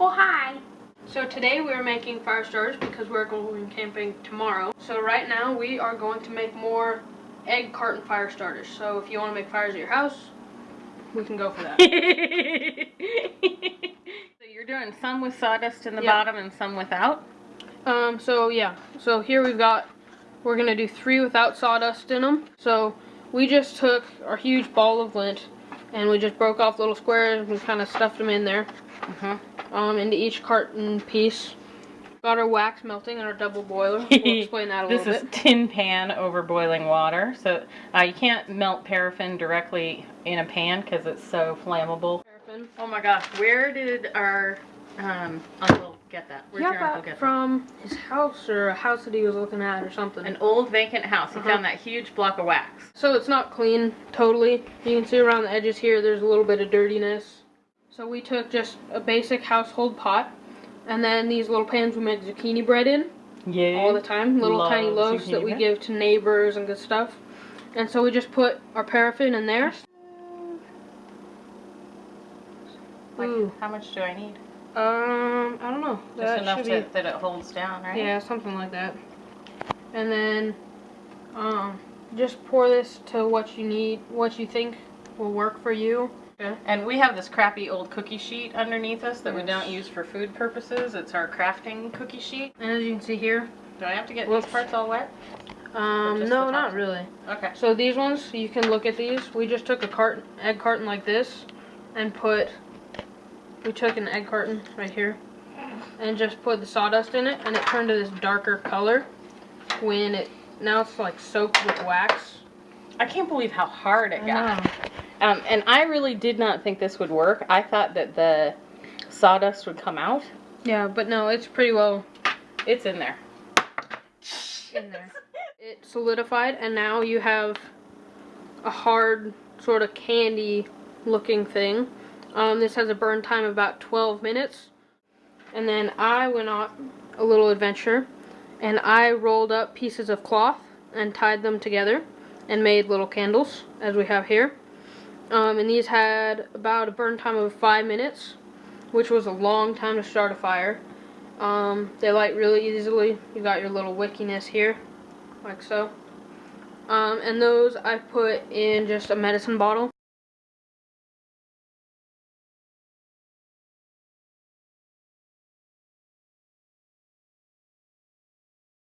Oh, hi. So today we're making fire starters because we're going camping tomorrow. So right now we are going to make more egg carton fire starters. So if you want to make fires at your house, we can go for that. so you're doing some with sawdust in the Yep. bottom and some without? Um, so yeah, so here we've got, we're gonna do three without sawdust in them. So we just took our huge ball of lint and we just broke off little squares and we kind of stuffed them in there, Uh-huh. um, into each carton piece. Got our wax melting in our double boiler. We'll explain that a little bit. This is bit. tin pan over boiling water. So uh, you can't melt paraffin directly in a pan because it's so flammable. Paraffin. Oh my gosh, where did our um, uncle get that? Where'd Yeah, your uncle got get that? from his house or a house that he was looking at or something. An old vacant house. He Uh-huh. found that huge block of wax. So it's not clean totally. You can see around the edges here there's a little bit of dirtiness. So we took just a basic household pot and then these little pans we make zucchini bread in Yeah. all the time. Little Love tiny loaves that we bread. give to neighbors and good stuff. And so we just put our paraffin in there. Like, Ooh. how much do I need? Um, I don't know. Just That enough to, be- that it holds down, right? Yeah, something like that. And then, um, just pour this to what you need, what you think will work for you. And we have this crappy old cookie sheet underneath us that we don't use for food purposes. It's our crafting cookie sheet. And as you can see here, Do I have to get Whoops. these parts all wet? um, no, not really. Okay. So these ones, you can look at these. We just took a carton, egg carton like this, and put. We took an egg carton right here, and just put the sawdust in it, and it turned to this darker color. When it now it's like soaked with wax. I can't believe how hard it I got. Um, and I really did not think this would work. I thought that the sawdust would come out. Yeah, but no, it's pretty well It's in there. in there. It solidified, and now you have a hard, sort of candy looking thing. Um, this has a burn time of about 12 minutes. And then I went on a little adventure, and I rolled up pieces of cloth and tied them together and made little candles, as we have here. Um, and these had about a burn time of 5 minutes, which was a long time to start a fire. Um, they light really easily. You got your little wickiness here, like so. Um, and those I put in just a medicine bottle.